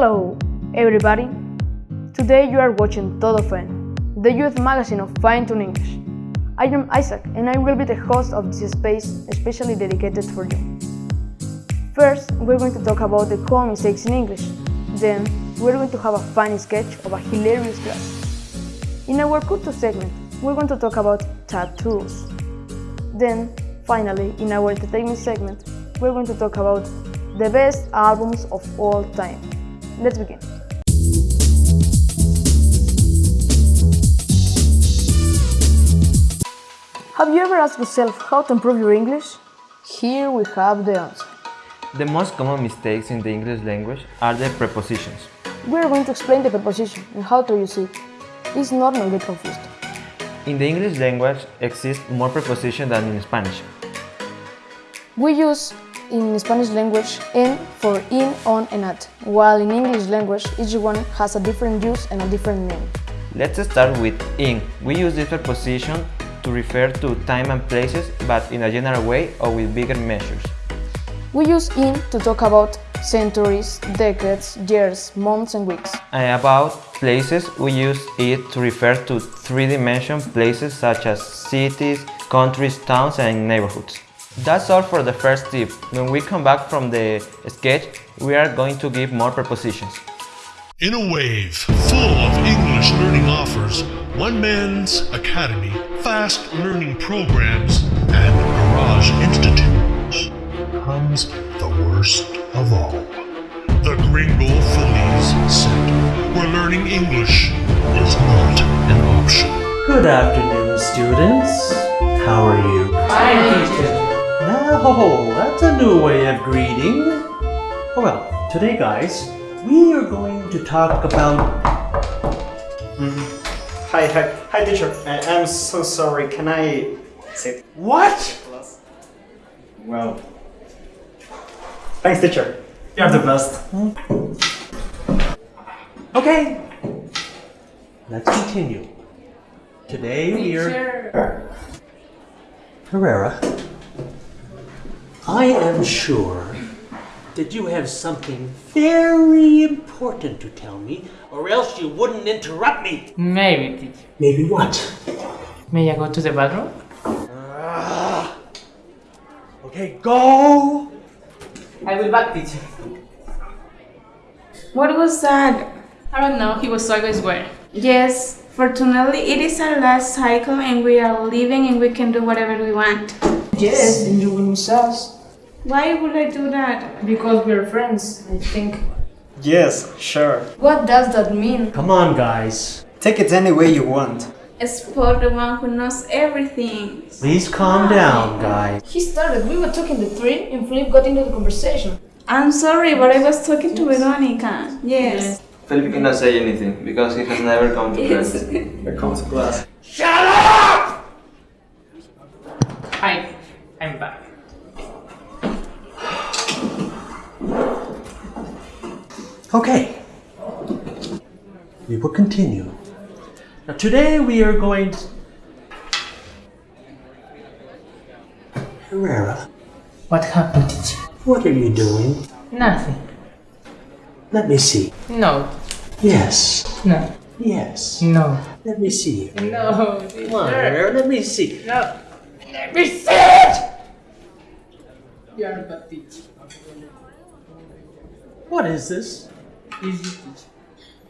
Hello, everybody. Today you are watching Todo Fine, the youth magazine of Fine Tune English. I am Isaac and I will be the host of this space especially dedicated for you. First, we're going to talk about the common mistakes in English. Then, we're going to have a funny sketch of a hilarious class. In our Kutu segment, we're going to talk about tattoos. Then, finally, in our entertainment segment, we're going to talk about the best albums of all time. Let's begin. Have you ever asked yourself how to improve your English? Here we have the answer. The most common mistakes in the English language are the prepositions. We are going to explain the preposition and how to use it. It's normal to get confused. In the English language exist more prepositions than in Spanish. We use in Spanish language en for in, on, and at, while in English language each one has a different use and a different meaning. Let's start with in. We use this preposition to refer to time and places, but in a general way or with bigger measures. We use in to talk about centuries, decades, years, months, and weeks. And about places, we use it to refer to three-dimensional places such as cities, countries, towns, and neighborhoods. That's all for the first tip. When we come back from the sketch, we are going to give more prepositions. In a wave full of English learning offers, One Man's Academy, fast learning programs, and Garage Institute comes the worst of all. The Gringo Feliz Center, where learning English is not an option. Good afternoon, students. How are you? Fine, teacher. Oh, that's a new way of greeting. Oh, well, today, guys, we are going to talk about. Mm-hmm. Hi, hi, hi, teacher. I, I'm so sorry. Can I sit? What? Well, thanks, teacher. You're the best. Okay. Let's continue. Today we are. Herrera, I am sure that you have something very important to tell me, or else you wouldn't interrupt me. Maybe, teacher. Maybe what? May I go to the bathroom? Ah. Okay, go! I will back, teacher. What was that? I don't know, he was always wearing. Yes, fortunately it is our last cycle and we are leaving and we can do whatever we want. Yes, and you will miss us. Why would I do that? Because we're friends, I think. Yes, sure. What does that mean? Come on, guys. Take it any way you want. Spot the one who knows everything. Please calm ah. down, guys. He started, we were talking the three, and Philip got into the conversation. I'm sorry, but I was talking to Veronica. Yes. Felipe cannot say anything because he has never come to Yes. Here comes class. Hi, I'm back. Okay. We will continue. Now, today we are going to. Herrera, What happened, what are you doing? Nothing. Let me see. No, Yes. no, Yes. no. Let me see. No, Come on, Herrera, let me see. No. Let me see it! You are a. What is this? Easy teacher.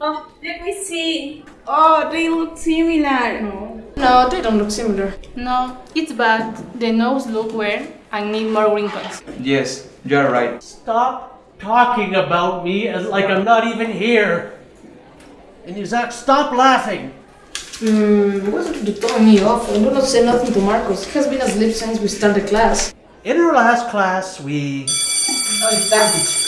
Oh, let me see. Oh, they look similar. No, no, they don't look similar. No, it's bad. The nose look weird and need more wrinkles. Yes, you are right. Stop talking about me as like I'm not even here. And you Zach, stop laughing. Hmm, why don't you tell me off? I will not say nothing to Marcos. He has been asleep since we started class. In our last class, we. Oh, it's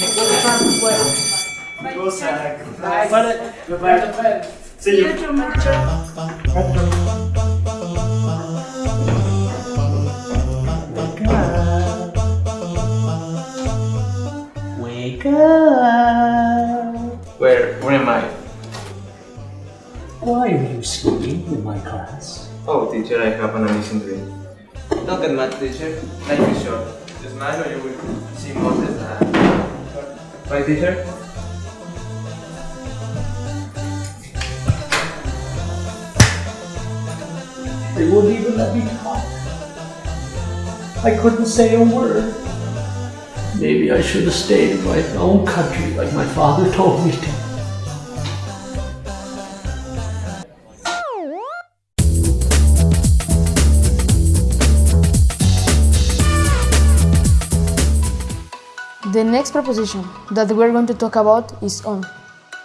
bad teacher. Go, Zach. But it, See you. Wake up. Where? Where am I? Why are you sleeping in my class? Oh, teacher, I have an amazing dream. Don't get mad, teacher. Life is short. Just smile or you will see Moses and... Right, teacher? They wouldn't even let me talk. I couldn't say a word. Maybe I should have stayed in my own country like my father told me to. The next preposition that we're going to talk about is on.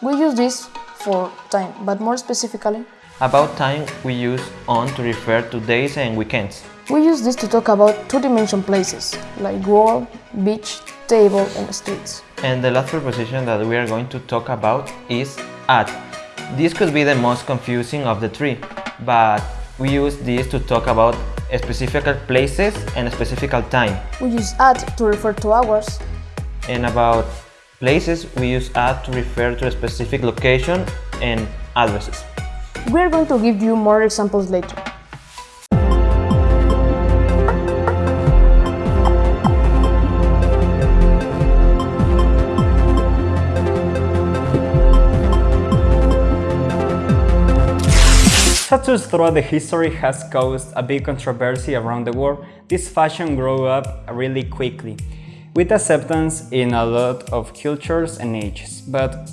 We use this for time, but more specifically, About time, we use on to refer to days and weekends. we use this to talk about two-dimension places like wall, beach, table, and streets. And the last preposition that we are going to talk about is at. This could be the most confusing of the three, but we use this to talk about specific places and specific time. We use at to refer to hours, And about places, we use at to refer to a specific location and addresses. We're going to give you more examples later. Tattoos throughout the history has caused a big controversy around the world. This fashion grew up really quickly, with acceptance in a lot of cultures and ages. But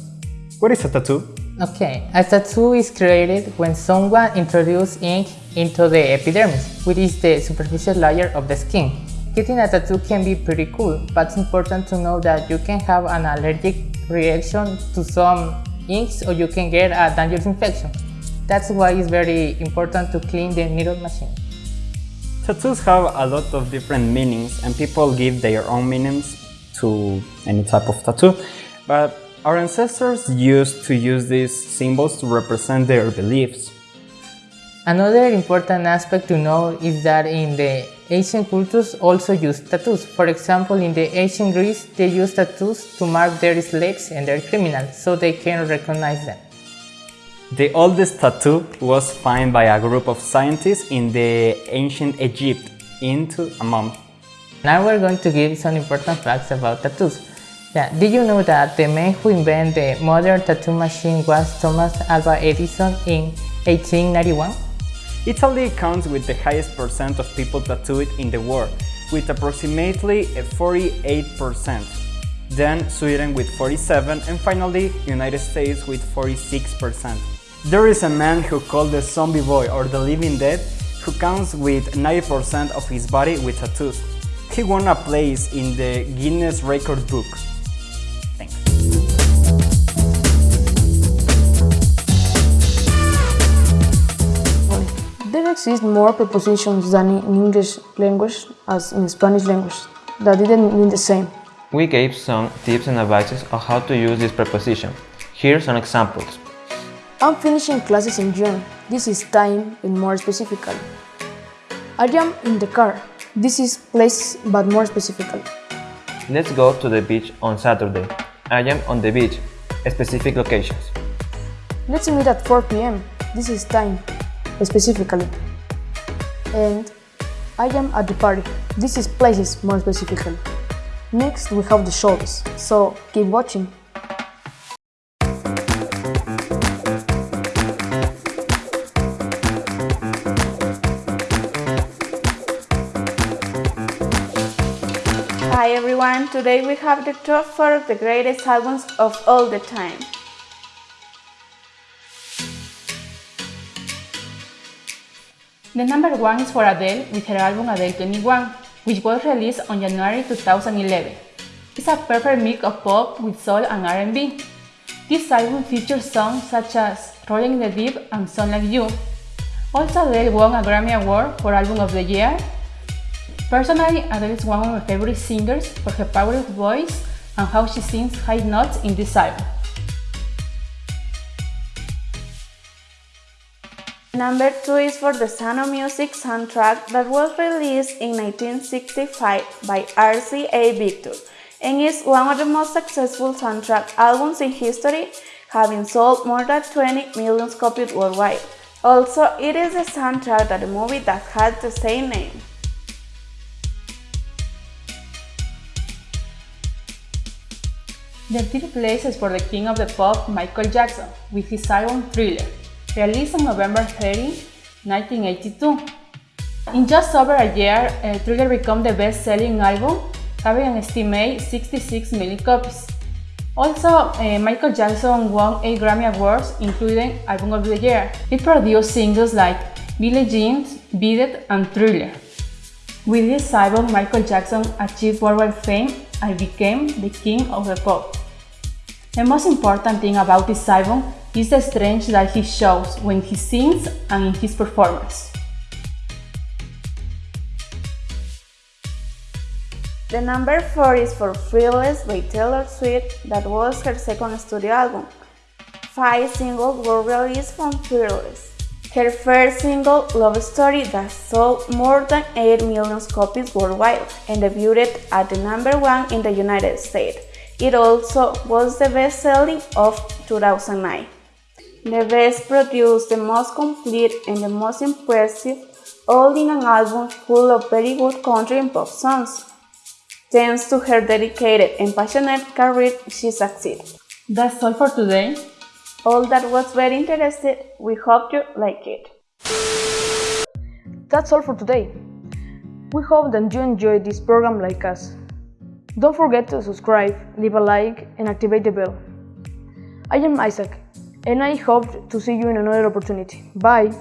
what is a tattoo? Okay, a tattoo is created when someone introduces ink into the epidermis, which is the superficial layer of the skin. Getting a tattoo can be pretty cool, but it's important to know that you can have an allergic reaction to some inks or you can get a dangerous infection. That's why it's very important to clean the needle machine. Tattoos have a lot of different meanings and people give their own meanings to any type of tattoo, but our ancestors used to use these symbols to represent their beliefs. Another important aspect to know is that in the ancient cultures also used tattoos. For example, in the ancient Greece, they used tattoos to mark their slaves and their criminals so they can recognize them. The oldest tattoo was found by a group of scientists in the ancient Egypt into a. Now we're going to give some important facts about tattoos. Yeah, did you know that the man who invented the modern tattoo machine was Thomas Alva Edison in 1891? Italy counts with the highest percent of people tattooed in the world, with approximately 48%. Then Sweden with 47 and finally United States with 46%. There is a man who called the zombie boy or the living dead who counts with 90% of his body with tattoos. He won a place in the Guinness Record Book. Thanks. There exist more prepositions than in English language as in Spanish language that didn't mean the same. We gave some tips and advices on how to use this preposition. Here are some examples. I'm finishing classes in June. This is time and more specifically. I am in the car. This is place but more specifically. Let's go to the beach on Saturday. I am on the beach. Specific locations. Let's meet at 4 pm. This is time specifically. And I am at the party. This is places more specifically. Next we have the shows, so keep watching. Everyone, today we have the top 4 of the greatest albums of all the time. The number one is for Adele with her album Adele 21, which was released on January 2011. It's a perfect mix of pop with soul and R&B. This album features songs such as Rolling in the Deep and Song Like You. Also, Adele won a Grammy Award for Album of the Year. Personally, Adele is one of my favorite singers for her powerful voice and how she sings high notes in this album. Number 2 is for the of Music soundtrack that was released in 1965 by RCA Victor and is one of the most successful soundtrack albums in history, having sold more than 20 million copies worldwide. Also, it is the soundtrack to the movie that had the same name. The third place is for the king of the pop, Michael Jackson, with his album Thriller, released on November 30, 1982. In just over a year, uh, Thriller became the best-selling album, having an estimated 66 million copies. Also, uh, Michael Jackson won 8 Grammy Awards, including Album of the Year. He produced singles like Billie Jean, Beat It, and Thriller. With this album, Michael Jackson achieved worldwide fame and became the king of the pop. The most important thing about this album is the strength that he shows when he sings and in his performance. The number 4 is for Fearless by Taylor Swift, that was her second studio album. Five singles were released from Fearless. Her first single, Love Story, that sold more than 8 million copies worldwide and debuted at the number 1 in the United States. It also was the best-selling of 2009. The best produced, the most complete, and the most impressive, all in an album full of very good country and pop songs. Thanks to her dedicated and passionate career, she succeeded. That's all for today. All that was very interesting. We hope you like it. That's all for today. We hope that you enjoyed this program like us. Don't forget to subscribe, leave a like, and activate the bell. I am Isaac, and I hope to see you in another opportunity. Bye!